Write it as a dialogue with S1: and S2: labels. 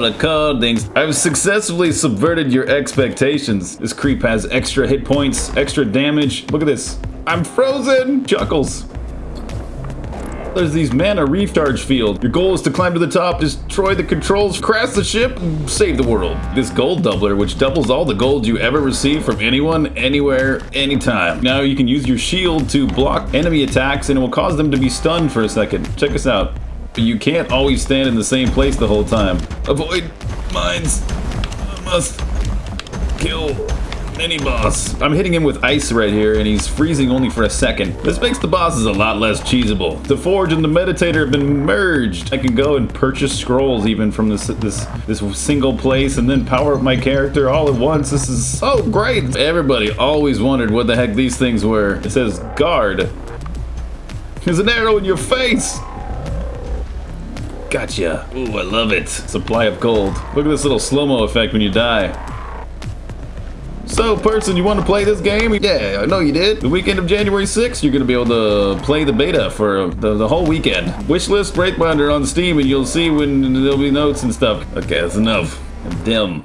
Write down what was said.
S1: recordings. I've successfully subverted your expectations. This creep has extra hit points, extra damage. Look at this. I'm frozen! Chuckles. There's these mana recharge field. Your goal is to climb to the top, destroy the controls, crash the ship, save the world. This gold doubler, which doubles all the gold you ever receive from anyone, anywhere, anytime. Now you can use your shield to block enemy attacks and it will cause them to be stunned for a second. Check this out. But you can't always stand in the same place the whole time. Avoid mines. I must kill any boss. I'm hitting him with ice right here, and he's freezing only for a second. This makes the bosses a lot less cheesable. The Forge and the Meditator have been merged. I can go and purchase scrolls even from this this this single place, and then power up my character all at once. This is so great. Everybody always wondered what the heck these things were. It says guard. There's an arrow in your face. Gotcha. Ooh, I love it. Supply of gold. Look at this little slow-mo effect when you die. So, person, you want to play this game? Yeah, I know you did. The weekend of January 6th, you're going to be able to play the beta for the, the whole weekend. Wishlist Breakbinder on Steam, and you'll see when there'll be notes and stuff. Okay, that's enough. I'm dim.